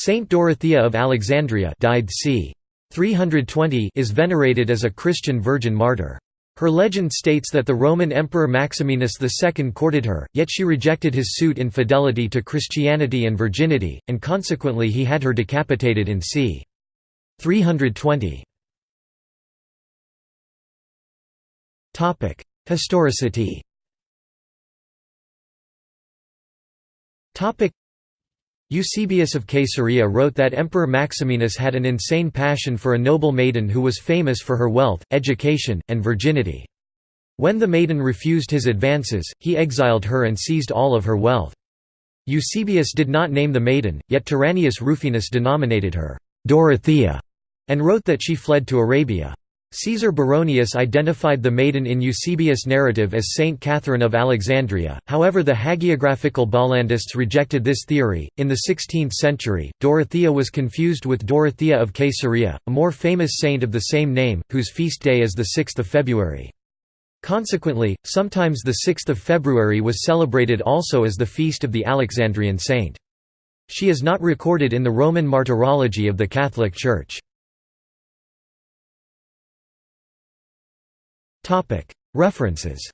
Saint Dorothea of Alexandria died c. 320 is venerated as a Christian virgin martyr. Her legend states that the Roman Emperor Maximinus II courted her, yet she rejected his suit in fidelity to Christianity and virginity, and consequently he had her decapitated in c. 320. Historicity Eusebius of Caesarea wrote that Emperor Maximinus had an insane passion for a noble maiden who was famous for her wealth, education, and virginity. When the maiden refused his advances, he exiled her and seized all of her wealth. Eusebius did not name the maiden, yet Tyrannius Rufinus denominated her Dorothea, and wrote that she fled to Arabia. Caesar Baronius identified the maiden in Eusebius' narrative as Saint Catherine of Alexandria, however, the hagiographical Bollandists rejected this theory. In the 16th century, Dorothea was confused with Dorothea of Caesarea, a more famous saint of the same name, whose feast day is the 6th of February. Consequently, sometimes the 6th of February was celebrated also as the feast of the Alexandrian saint. She is not recorded in the Roman Martyrology of the Catholic Church. References